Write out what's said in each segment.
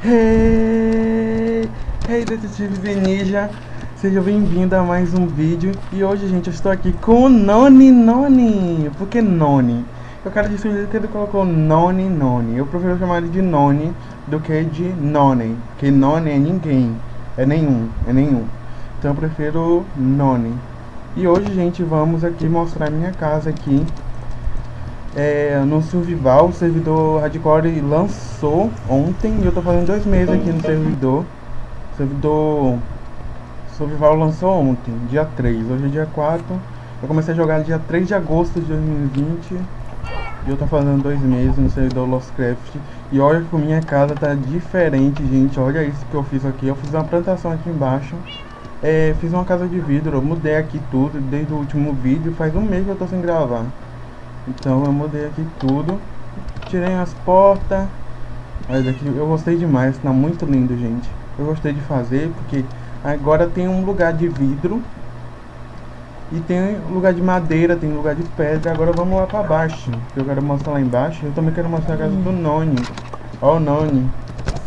Hey, hey detetives e ninja, seja bem-vindo a mais um vídeo. E hoje, gente, eu estou aqui com o Noni Noni. Por que Noni? Eu quero dizer que ele colocou Noni Noni. Eu prefiro chamar ele de Noni do que de Noni Porque Noni é ninguém, é nenhum, é nenhum. Então eu prefiro Noni. E hoje, gente, vamos aqui mostrar minha casa aqui é, no Survival, o servidor Hardcore lançou ontem e eu tô fazendo dois meses aqui no servidor. O servidor Survival lançou ontem, dia 3, hoje é dia 4. Eu comecei a jogar dia 3 de agosto de 2020 e eu tô fazendo dois meses no servidor Lostcraft. E olha que minha casa tá diferente, gente. Olha isso que eu fiz aqui. Eu fiz uma plantação aqui embaixo. É, fiz uma casa de vidro, eu mudei aqui tudo desde o último vídeo. Faz um mês que eu tô sem gravar. Então eu mudei aqui tudo. Tirei as portas. Olha daqui, eu gostei demais, tá muito lindo, gente. Eu gostei de fazer porque agora tem um lugar de vidro. E tem lugar de madeira, tem lugar de pedra. Agora vamos lá pra baixo. Eu quero mostrar lá embaixo. Eu também quero mostrar a casa do Noni. Ó o Noni.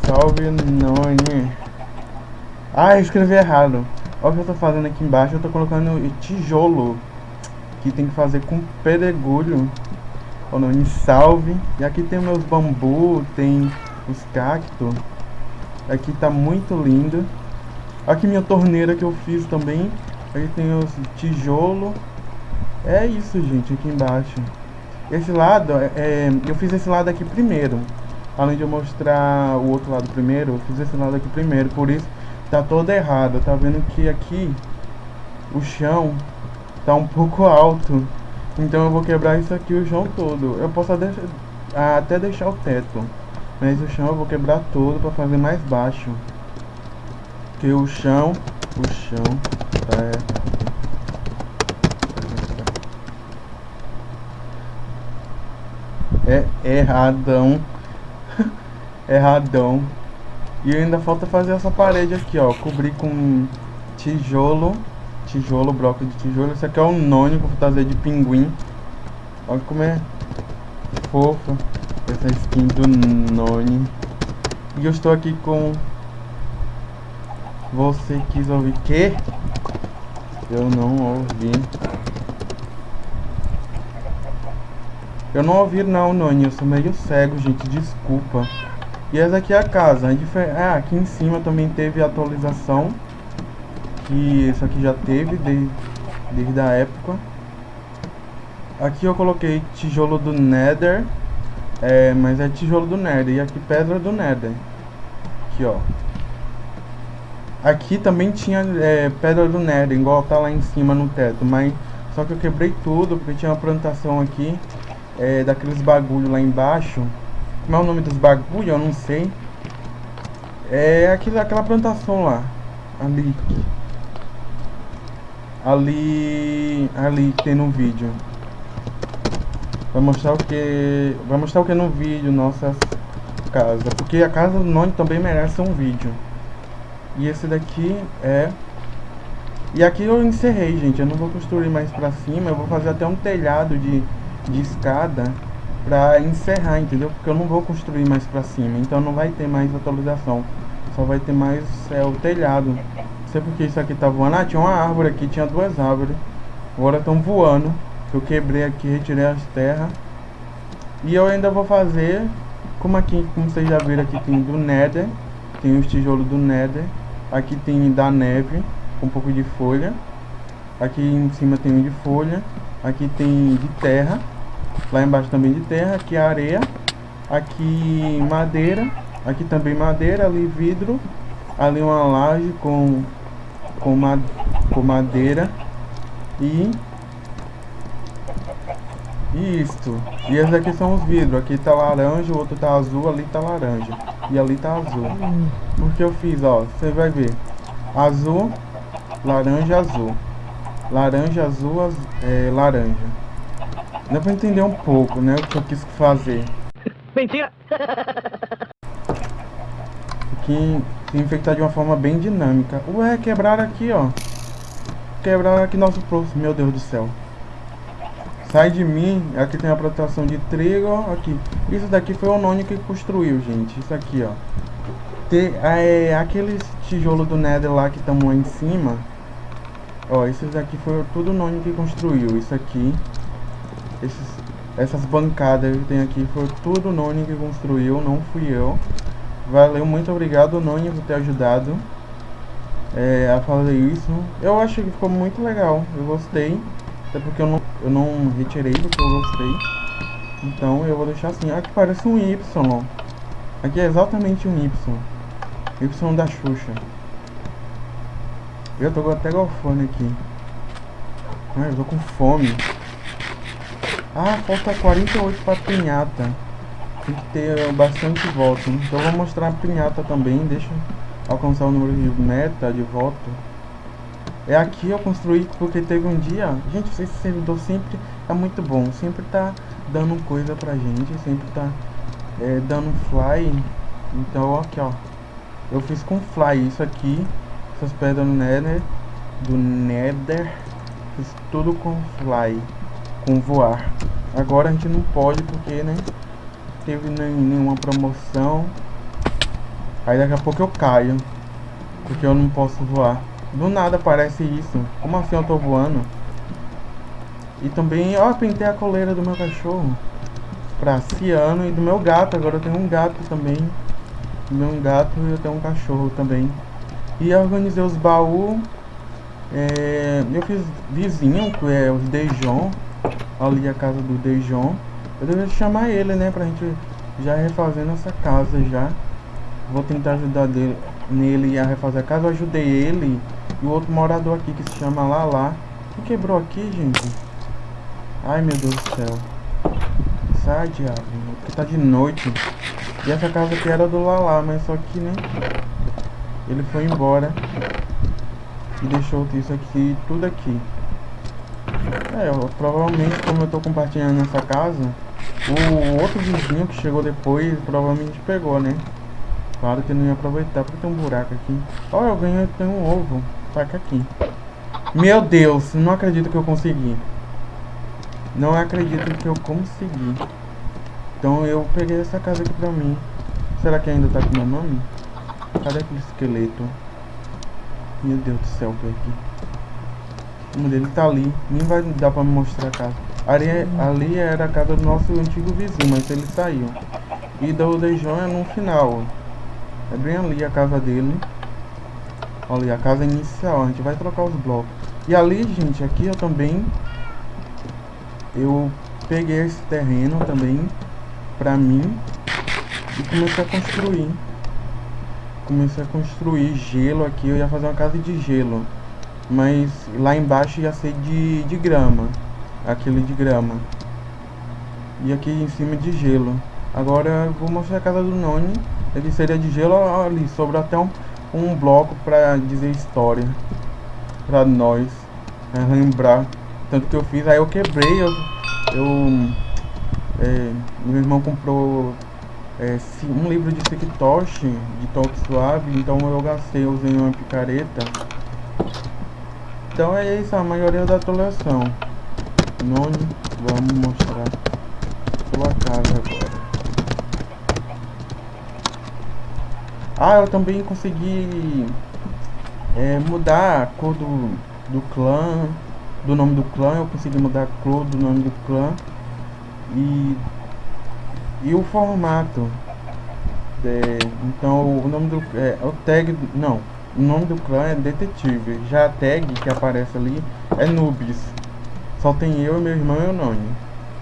Salve Noni. Ah, eu escrevi errado. Olha o que eu tô fazendo aqui embaixo. Eu tô colocando tijolo que tem que fazer com pedregulho. O nome salve. E aqui tem meus bambu, tem os cactos. Aqui tá muito lindo. Aqui minha torneira que eu fiz também. Aqui tem os tijolo. É isso, gente, aqui embaixo. Esse lado, é, é, eu fiz esse lado aqui primeiro. Além de eu mostrar o outro lado primeiro, eu fiz esse lado aqui primeiro. Por isso, tá todo errado. Tá vendo que aqui, o chão tá um pouco alto. Então eu vou quebrar isso aqui o chão todo. Eu posso até deixar o teto. Mas o chão eu vou quebrar todo para fazer mais baixo. Porque o chão, o chão tá é erradão. erradão. E ainda falta fazer essa parede aqui, ó, cobrir com tijolo tijolo, bloco de tijolo. Esse aqui é o Noni com fantasia de pinguim. Olha como é fofo essa skin do Noni. E eu estou aqui com... Você quis ouvir que? Eu não ouvi. Eu não ouvi não, Noni. Eu sou meio cego, gente. Desculpa. E essa aqui é a casa. Ah, aqui em cima também teve atualização que isso aqui já teve desde, desde a época. Aqui eu coloquei tijolo do Nether, é, mas é tijolo do Nether. E aqui pedra do Nether. Aqui, ó. Aqui também tinha é, pedra do Nether, igual tá lá em cima no teto. Mas só que eu quebrei tudo, porque tinha uma plantação aqui é, daqueles bagulho lá embaixo. Como é o nome dos bagulho? Eu não sei. É aquilo, aquela plantação lá. Ali ali ali tem no vídeo. Vai mostrar o que vai mostrar o que no vídeo nossa casa. Porque a casa do Noni também merece um vídeo. E esse daqui é e aqui eu encerrei gente. Eu não vou construir mais pra cima. Eu vou fazer até um telhado de, de escada pra encerrar entendeu? Porque eu não vou construir mais pra cima. Então não vai ter mais atualização. Só vai ter mais é, o telhado sei porque isso aqui tá voando. Ah, tinha uma árvore aqui, tinha duas árvores. Agora estão voando. Eu quebrei aqui, retirei as terras. E eu ainda vou fazer, como aqui, como vocês já viram aqui, tem do Nether. Tem os tijolos do Nether. Aqui tem da neve, com um pouco de folha. Aqui em cima tem um de folha. Aqui tem de terra. Lá embaixo também de terra. Aqui areia. Aqui madeira. Aqui também madeira, ali vidro. Ali uma laje com com, ma com madeira e isto. E esses aqui são os vidros. Aqui tá laranja, o outro tá azul, ali tá laranja. E ali tá azul. Porque eu fiz, ó, você vai ver. Azul, laranja, azul. Laranja, azul, az é, laranja. Dá pra entender um pouco, né, o que eu quis fazer. Mentira! Aqui infectar de uma forma bem dinâmica. Ué, quebraram aqui, ó. Quebraram aqui nosso próximo. Meu Deus do céu. Sai de mim. Aqui tem a proteção de trigo, ó. Aqui. Isso daqui foi o Noni que construiu, gente. Isso aqui, ó. ter é, aqueles tijolo do Nether lá que estão lá em cima. Ó, esses aqui foi tudo o Noni que construiu. Isso aqui, esses, essas bancadas que tem aqui, foi tudo o Noni que construiu, não fui eu. Valeu, muito obrigado Noni por ter ajudado é, a fazer isso. Eu acho que ficou muito legal, eu gostei. Até porque eu não, eu não retirei porque eu gostei. Então eu vou deixar assim. Aqui parece um Y. Aqui é exatamente um Y. Y da Xuxa. Eu tô até golfando aqui. Ah, eu tô com fome. Ah, falta 48 pra pinhata. Tem que ter bastante voto. Então eu vou mostrar a pinhata também. Deixa alcançar o número de meta de voto. É aqui eu construí porque teve um dia... Gente, esse servidor sempre é muito bom. Sempre tá dando coisa pra gente. Sempre tá é, dando fly. Então, aqui, ó. Eu fiz com fly isso aqui. Essas pedras no nether. Do nether. Fiz tudo com fly. Com voar. Agora a gente não pode porque, né? Teve nem, nenhuma promoção. Aí daqui a pouco eu caio. Porque eu não posso voar. Do nada aparece isso. Como assim eu tô voando? E também, ó, pintei a coleira do meu cachorro. Pra Ciano e do meu gato. Agora eu tenho um gato também. Meu um gato e eu tenho um cachorro também. E organizei os baús. É, eu fiz vizinho, que é os Dejon. Ali a casa do Dejon. Eu deveria chamar ele, né? Pra gente já refazendo essa casa já. Vou tentar ajudar dele, nele a refazer a casa. Eu ajudei ele e o outro morador aqui que se chama Lala. Que quebrou aqui, gente? Ai, meu Deus do céu. Sai, diabo. Porque tá de noite. E essa casa aqui era do Lala, mas só que, né? Ele foi embora. E deixou isso aqui, tudo aqui. É, provavelmente, como eu tô compartilhando essa casa, o outro vizinho que chegou depois provavelmente pegou, né? Claro que não ia aproveitar porque tem um buraco aqui. Olha, eu ganhei, tem um ovo. Taca aqui. Meu Deus, não acredito que eu consegui. Não acredito que eu consegui. Então eu peguei essa casa aqui pra mim. Será que ainda tá com meu nome? Cadê aquele esqueleto? Meu Deus do céu, por aqui. O nome dele tá ali. Nem vai dar pra me mostrar a casa. Ali, ali era a casa do nosso antigo vizinho, mas ele saiu. E da Odejon é no final. É bem ali a casa dele. Olha, a casa inicial, a gente vai trocar os blocos. E ali, gente, aqui eu também... Eu peguei esse terreno também pra mim e comecei a construir. Comecei a construir gelo aqui, eu ia fazer uma casa de gelo. Mas lá embaixo ia ser de, de grama. Aquele de grama. E aqui em cima de gelo. Agora vou mostrar a casa do Noni. Ele seria de gelo ali, sobrou até um um bloco para dizer história para nós né, lembrar tanto que eu fiz aí eu quebrei eu, eu é, meu irmão comprou é, um livro de Sekitoshi de toque suave então eu gastei usei uma picareta então é isso a maioria da coleção Noni vamos mostrar sua casa agora. Ah, eu também consegui é, mudar a cor do, do clã, do nome do clã, eu consegui mudar a cor do nome do clã e, e o formato. É, então o nome do é, o tag não o nome do clã é detetive. Já a tag que aparece ali é noobs só tem eu meu irmão e o Noni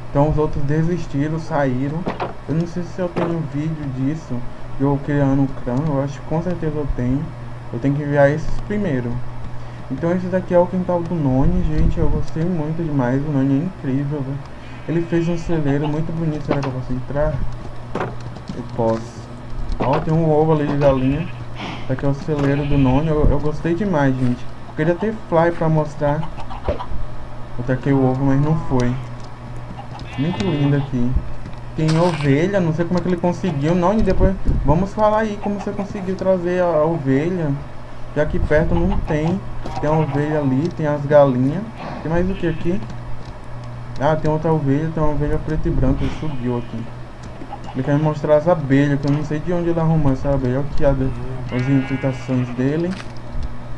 então os outros desistiram saíram eu não sei se eu tenho vídeo disso eu criando o clã, eu acho que com certeza eu tenho. Eu tenho que enviar esses primeiro. Então esse daqui é o quintal do Noni, gente, eu gostei muito demais, o Noni é incrível, véio. Ele fez um celeiro muito bonito, será que eu posso entrar? Eu posso. Ó, tem um ovo ali de galinha. Esse aqui é o celeiro do Noni, eu, eu gostei demais, gente. Eu queria ter fly pra mostrar. Eu taquei o ovo, mas não foi. Muito lindo aqui tem ovelha, não sei como é que ele conseguiu, não, e depois vamos falar aí como você conseguiu trazer a, a ovelha, que aqui perto não tem, tem a ovelha ali, tem as galinhas, tem mais o que aqui? Ah, tem outra ovelha, tem uma ovelha preta e branca, ele subiu aqui. Ele quer me mostrar as abelhas, que eu não sei de onde ele arrumou essa abelha. Olha aqui a, as infiltrações dele.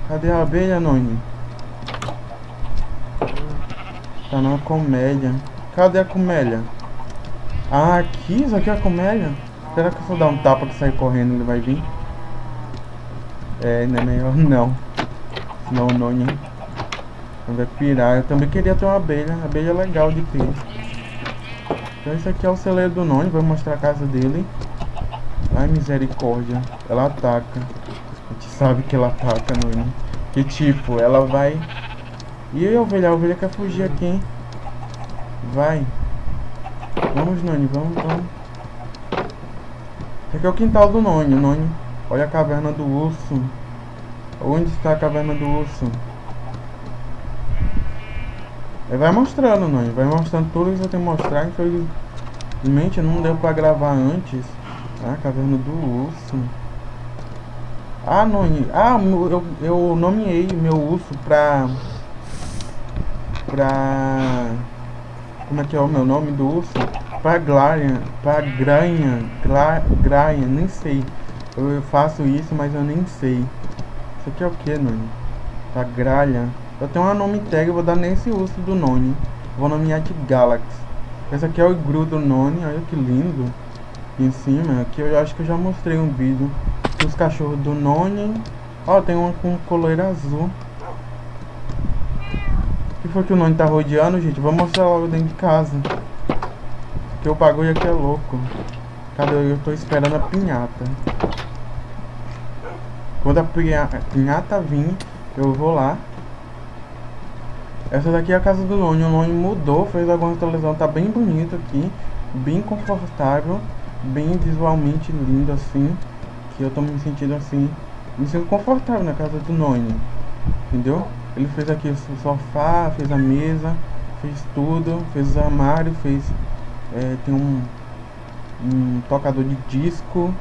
Cadê a abelha, Noni? Tá numa comédia. Cadê a comédia? Ah, aqui? Isso aqui é a comédia? Será que se eu dar um tapa que sair correndo ele vai vir? É, não é melhor não. Senão o Noni vai pirar. Eu também queria ter uma abelha. Abelha é legal de ter. Então esse aqui é o celeiro do Noni. Vou mostrar a casa dele. Ai, misericórdia. Ela ataca. A gente sabe que ela ataca, Noni. Que tipo, ela vai... E a ovelha? A ovelha quer fugir aqui, hein? Vai. Vamos, Noni. Vamos, vamos. Esse aqui é o quintal do Noni. Noni. Olha a caverna do urso. Onde está a caverna do urso? Ele vai mostrando. Ele vai mostrando tudo que você tem que mostrar. Infelizmente não deu pra gravar antes. Ah, caverna do urso. Ah, não. Ah, eu, eu nomeei meu urso pra. Pra. Como é que é o meu nome do urso? Pra Glarian. Pra Granha. Graia, nem sei. Eu faço isso, mas eu nem sei. Isso aqui é o que, Noni? Pra Gralha. Eu tenho uma nome tag, eu vou dar nesse urso do Noni. Vou nomear de Galaxy. Esse aqui é o igru do Noni, olha que lindo. Em cima, aqui eu acho que eu já mostrei um vídeo. Os cachorros do Noni. Ó, tem uma com coleira azul. Foi que o Noni tá rodeando, gente? Vou mostrar logo dentro de casa. Porque o bagulho aqui é louco. Cadê? Eu tô esperando a pinhata. Quando a pinhata vir, eu vou lá essa daqui é a casa do Lone. O Lone mudou, fez alguma atualização. Tá bem bonito aqui. Bem confortável. Bem visualmente lindo assim. Que eu tô me sentindo assim. Me sinto confortável na casa do Noni. Entendeu? Ele fez aqui o sofá, fez a mesa, fez tudo, fez o armário, fez. É, tem um, um tocador de disco.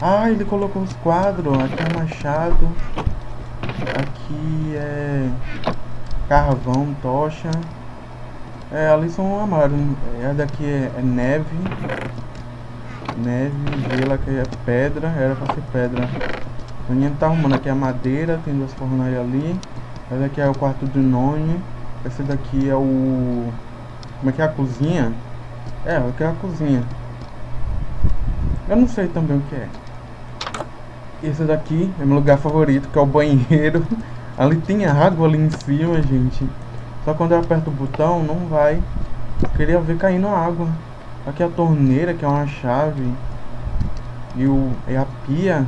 Ah, ele colocou os quadros. Aqui é machado. Aqui é carvão, tocha. É, ali são amarelos. É, daqui é, é, neve. Neve, gelo que é pedra. Era pra ser pedra. O menino tá arrumando aqui a madeira. Tem duas fornalhas ali. Esse daqui é o quarto do Noni. Esse daqui é o... Como é que é a cozinha? É, aqui é a cozinha. Eu não sei também o que é. Esse daqui é meu lugar favorito, que é o banheiro. Ali tem água ali em cima, gente. Só quando eu aperto o botão, não vai. Eu queria ver caindo água. Aqui é a torneira, que é uma chave. E, o, e a pia.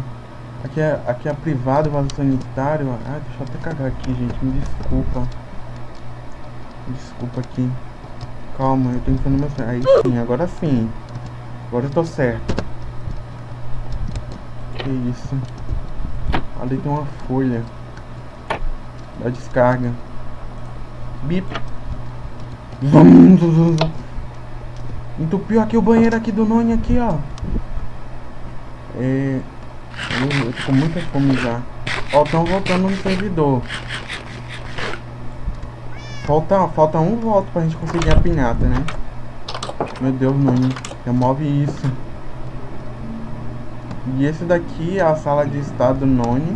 Aqui é, aqui é a privada, o vaso sanitário. Ah, deixa eu até cagar aqui, gente. Me desculpa. Desculpa aqui. Calma, eu tô entrando meu certo. Aí sim, agora sim. Agora eu tô certo. Que isso. Ali tem uma folha da descarga. Bip. Entupiu aqui o banheiro aqui do Noni aqui, ó. É, eu, eu tô com muita fome já. Ó, estão voltando no servidor. Falta, falta um voto pra gente conseguir a pinhata, né? Meu Deus, Noni. Remove isso. E esse daqui é a sala de estado do Noni.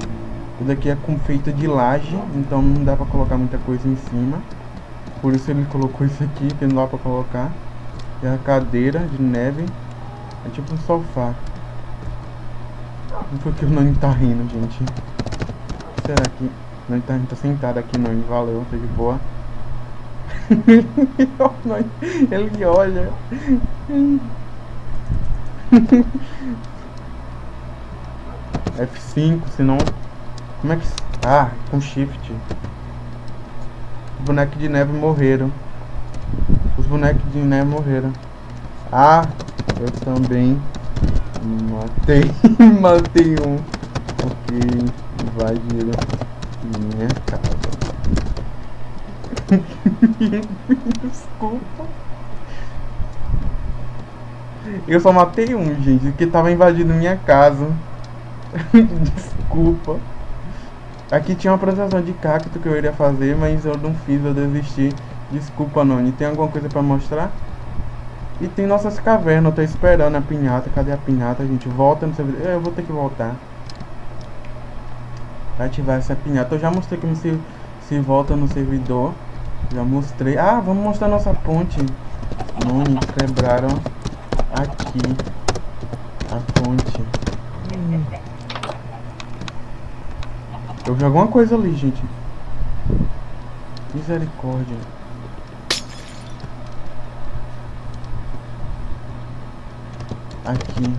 Isso daqui é com feita de laje, então não dá pra colocar muita coisa em cima. Por isso ele colocou isso aqui, que não dá pra colocar. É a cadeira de neve. É tipo um sofá. Não foi que o Nani tá rindo, gente. Será que... O Nani tá, tá sentado aqui, Nani. Valeu, tá de boa. ele olha. F5, senão como é que... Ah, com shift. Os de neve morreram. Os bonecos de neve morreram. Ah, eu também matei, matei um. Porque invadiram minha casa. Desculpa. Eu só matei um, gente, que tava invadindo minha casa. Desculpa. Aqui tinha uma apresentação de cacto que eu iria fazer, mas eu não fiz, eu desisti. Desculpa, Noni. Tem alguma coisa pra mostrar? E tem nossas cavernas, eu tô esperando a pinhata. Cadê a pinhata, gente? Volta no servidor. Eu vou ter que voltar. Pra ativar essa pinhata. Eu já mostrei como se, se volta no servidor. Já mostrei. Ah, vamos mostrar nossa ponte. Noni, quebraram aqui. A ponte. Eu vi alguma coisa ali, gente. Misericórdia. Aqui.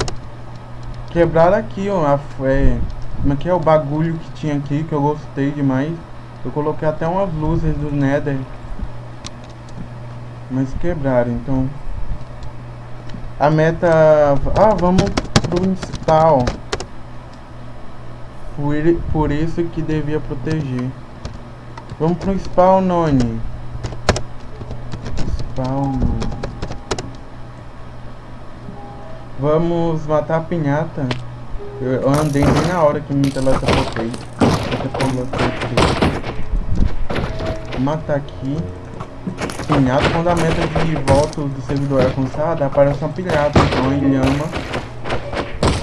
Quebraram aqui, ó. A, é, como é que é o bagulho que tinha aqui, que eu gostei demais. Eu coloquei até umas luzes do Nether. Mas quebraram, então... A meta... Ah, vamos pro install. Por, por isso que devia proteger. Vamos pro spawn, Noni. Spawn. Vamos matar a pinhata. Eu andei bem na hora que me teletransportei. Vou matar aqui. Pinhata, quando a meta de volta do servidor é alcançada, aparece uma pinhata, então uma ilhama.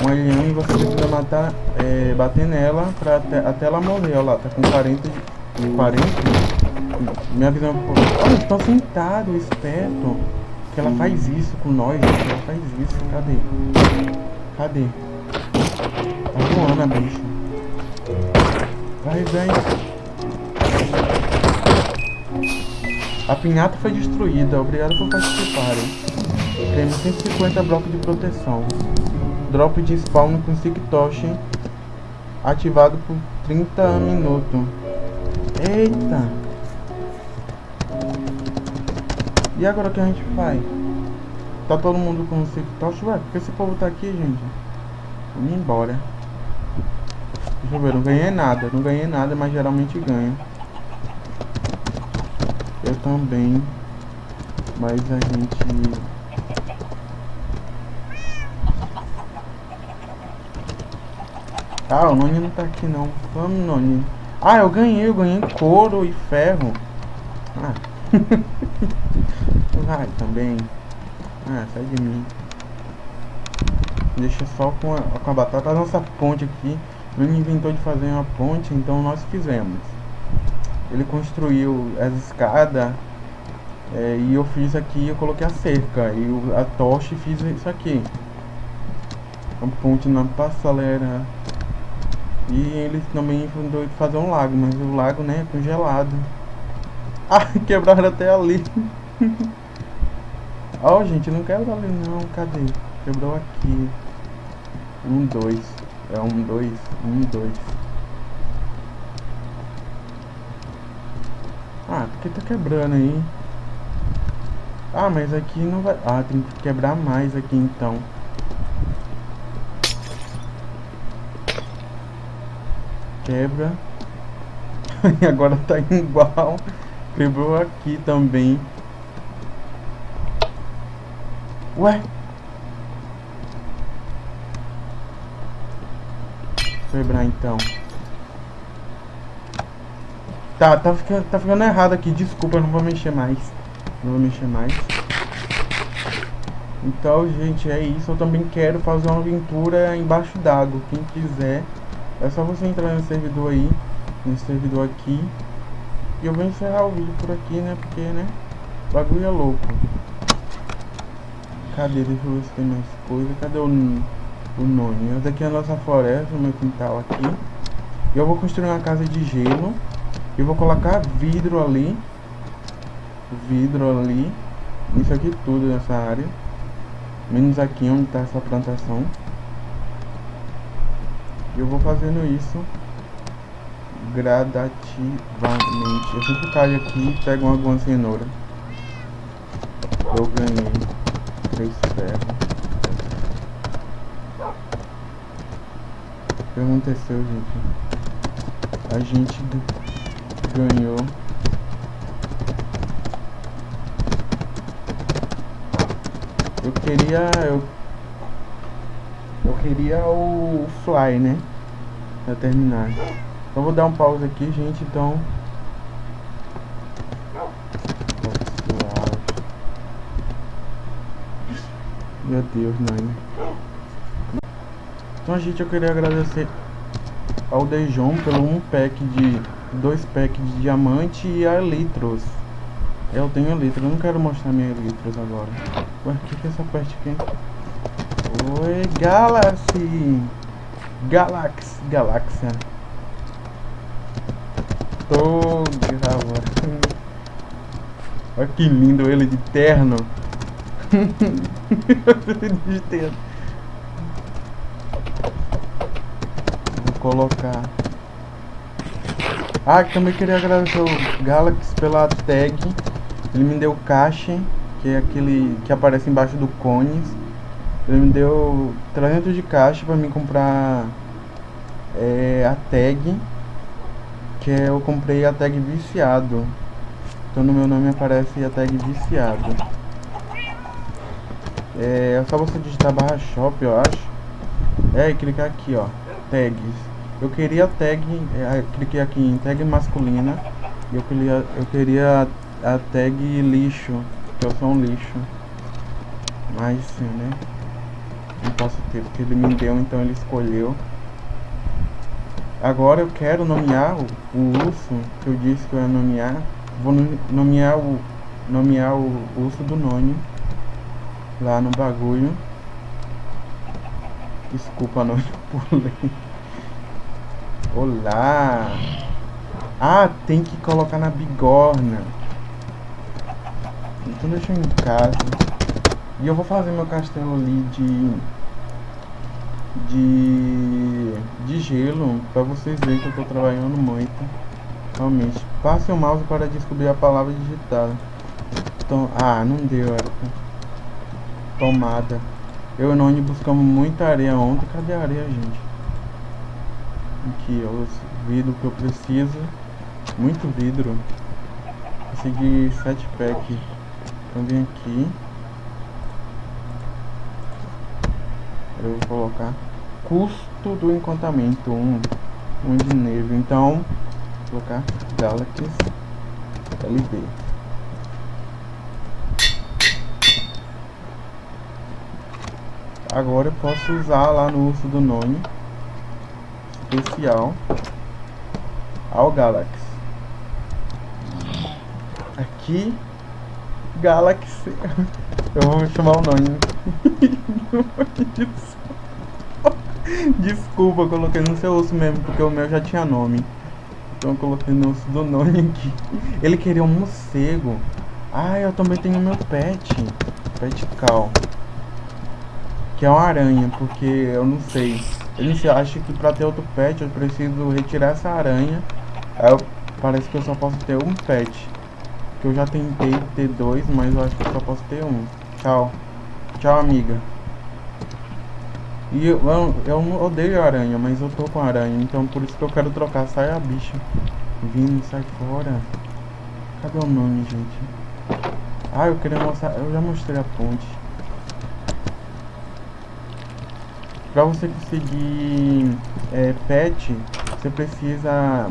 Uma ilhama e você precisa matar, é, bater nela pra até, até ela morrer. Olha lá, tá com 40 de 40. Minha visão é. Olha, estão sentado, esperto. Que ela faz isso com nós, ela faz isso. Cadê? Cadê? Tá voando a bicha. Vai, vem. A pinhata foi destruída. Obrigado por participarem. Temos 150 blocos de proteção. Drop de spawn com Siktoshi ativado por 30 minutos. Eita! E agora o que a gente faz? Tá todo mundo com o Siktoshi? Ué, por que esse povo tá aqui, gente? Vamos embora. Deixa eu ver, não ganhei nada. Não ganhei nada, mas geralmente ganho. Eu também. Mas a gente... Ah, o Noni não tá aqui não. Vamos, Noni. Ah, eu ganhei, eu ganhei couro e ferro. Ah. Vai também. Ah, sai de mim. Deixa só com a, com a batata. A nossa ponte aqui. Ele inventou de fazer uma ponte, então nós fizemos. Ele construiu as escadas. É, e eu fiz aqui, eu coloquei a cerca. E o, a tocha fiz isso aqui. A ponte na passarela. E ele também inventou de fazer um lago, mas o lago, né, é congelado. Ah, quebraram até ali. Ó, oh, gente, não quero ali não. Cadê? Quebrou aqui. Um, dois. É um, dois. Um, dois. Ah, porque tá quebrando aí? Ah, mas aqui não vai... Ah, tem que quebrar mais aqui então. Quebra. e agora tá igual. Quebrou aqui também. Ué? Quebrar então. Tá, tá ficando, tá ficando errado aqui. Desculpa, eu não vou mexer mais. Não vou mexer mais. Então, gente, é isso. Eu também quero fazer uma aventura embaixo d'água. Quem quiser, é só você entrar no servidor aí. Nesse servidor aqui. E eu vou encerrar o vídeo por aqui, né? Porque, né? Bagulho é louco. Cadê? Deixa eu ver se tem mais coisa. Cadê o, o nome? Essa aqui é a nossa floresta, o meu quintal aqui. Eu vou construir uma casa de gelo. E vou colocar vidro ali. Vidro ali. Isso aqui tudo nessa área. Menos aqui onde está essa plantação. Eu vou fazendo isso gradativamente. Eu sempre caio aqui e pego alguma cenoura. Eu ganhei três ferros. O que aconteceu, gente? A gente ganhou. Eu queria. Eu, eu queria o Fly, né? Pra terminar. Então vou dar um pause aqui, gente, então... Meu Deus, Nani. Então, gente, eu queria agradecer ao Dejon pelo um pack de... Dois packs de diamante e a Elitros. Eu tenho Elitros, eu não quero mostrar minha Elitros agora. Ué, o que, que é essa parte aqui? Oi, Galaxy! Galax, Galáxia. Tô gravando. Olha que lindo ele de terno. de terno. Vou colocar. Ah, também queria agradecer o Galaxy pela tag. Ele me deu caixa, que é aquele que aparece embaixo do cones. Ele me deu 300 de caixa pra mim comprar é, a tag. Que é, eu comprei a tag viciado. Então no meu nome aparece a tag viciado. É, é só você digitar barra shop, eu acho. É, e clicar aqui, ó. Tags. Eu queria tag, é, cliquei aqui em tag masculina. Eu queria, eu queria a tag lixo, que eu sou um lixo. Mas sim, né? Não posso ter, porque ele me deu, então ele escolheu. Agora eu quero nomear o, o urso, que eu disse que eu ia nomear. Vou nomear o, nomear o urso do Noni. Lá no bagulho. Desculpa, Noni, pulei. Olá! Ah, tem que colocar na bigorna. Então deixa eu em casa. E eu vou fazer meu castelo ali de... De... De gelo, pra vocês verem que eu tô trabalhando muito. Realmente. Passe o mouse para descobrir a palavra digitada. Tom... Ah, não deu. Tomada. Eu e Noni buscamos muita areia ontem. Cadê a areia, gente? Aqui, ó, os vidros que eu preciso. Muito vidro. Consegui 7 pack. Então vem aqui. Eu vou colocar custo do encantamento 1 um, um de neve então vou colocar Galaxy LB agora eu posso usar lá no urso do nome especial ao Galaxy. Aqui Galaxy. Eu vou chamar o nome Desculpa, eu coloquei no seu osso mesmo, porque o meu já tinha nome. Então eu coloquei no osso do nome aqui. Ele queria um morcego. Ah, eu também tenho meu pet. Pet cal. Que é uma aranha, porque eu não sei. Se acha que pra ter outro pet eu preciso retirar essa aranha. Aí eu, parece que eu só posso ter um pet. Que eu já tentei ter dois, mas eu acho que eu só posso ter um. Tchau. Tchau, amiga. E eu, eu, eu odeio aranha, mas eu tô com aranha, então por isso que eu quero trocar. Sai a bicha. Vindo, sai fora. Cadê o nome, gente? Ah, eu queria mostrar. Eu já mostrei a ponte. Pra você conseguir é, pet, você precisa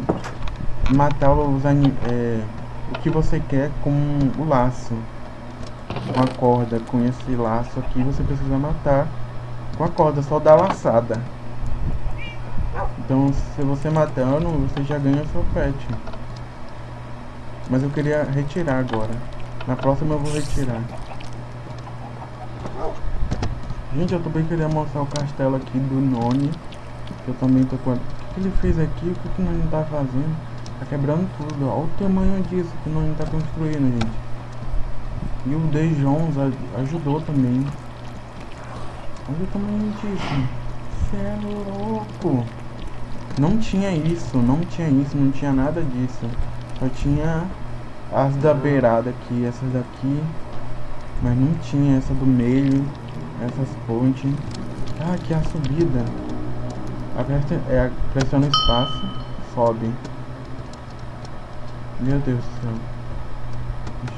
matar os anim é, o que você quer com o laço com a corda com esse laço aqui você precisa matar com a corda só da laçada. Então se você matando você já ganha seu pet. Mas eu queria retirar agora. Na próxima eu vou retirar. Gente eu também queria mostrar o castelo aqui do Noni eu também tô com o que ele fez aqui? O que o Noni tá fazendo? Tá quebrando tudo. Olha o tamanho disso que o Noni tá construindo gente e o De Jones ajudou também. Olha o tamanho disso. Você é louco. Não tinha isso, não tinha isso, não tinha nada disso. Só tinha as da beirada aqui, essas daqui. Mas não tinha essa do meio, essas pontes. Ah, aqui é a subida. Aperta, é, pressiona espaço, sobe. Meu Deus do céu.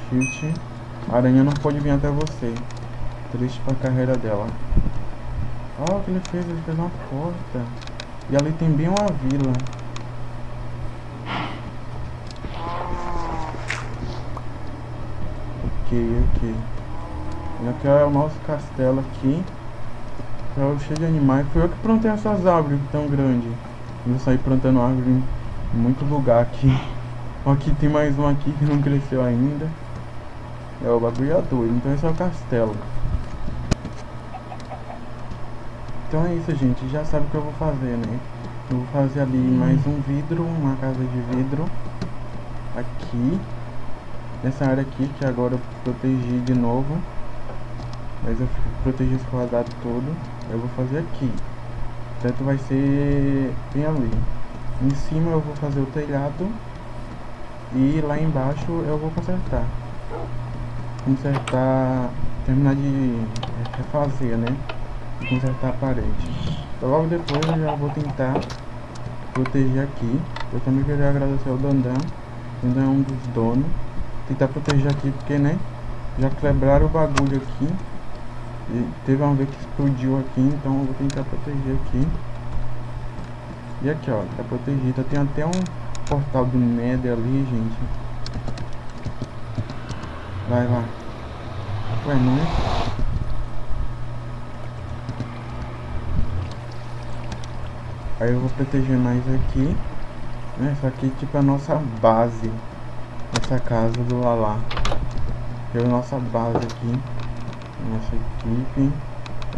Shift. A aranha não pode vir até você. Triste pra carreira dela. Olha o que ele fez, ele fez uma porta. E ali tem bem uma vila. Ok, ok. E aqui é o nosso castelo aqui. É cheio de animais. Fui eu que plantei essas árvores tão grandes. Eu saí plantando árvore em muito lugar aqui. Aqui tem mais um aqui que não cresceu ainda. É o bagulho é doido. Então esse é o castelo. Então é isso, gente. Já sabe o que eu vou fazer, né? Eu vou fazer ali mais um vidro, uma casa de vidro. Aqui. Nessa área aqui, que agora eu protegi de novo. Mas eu protegi esse quadrado todo. Eu vou fazer aqui. Teto vai ser bem ali. Em cima eu vou fazer o telhado. E lá embaixo eu vou consertar. Consertar. Terminar de refazer, né? Consertar a parede. Então, logo depois eu já vou tentar proteger aqui. Eu também queria agradecer ao Dandan. Dandan é um dos donos. Tentar proteger aqui porque, né? Já quebraram o bagulho aqui. E teve uma vez que explodiu aqui, então eu vou tentar proteger aqui. E aqui, ó, tá protegido. Tem até um portal do Nether ali, gente. Vai lá. Ué, não é? Aí eu vou proteger mais aqui. Né? Isso aqui tipo a nossa base. Essa casa do Lala. É a nossa base aqui. Nossa equipe.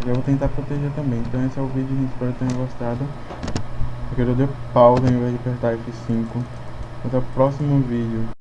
Eu vou tentar proteger também. Então esse é o vídeo, gente. Espero que tenham gostado. Eu quero dar pausa em vez de apertar F5. Até o próximo vídeo.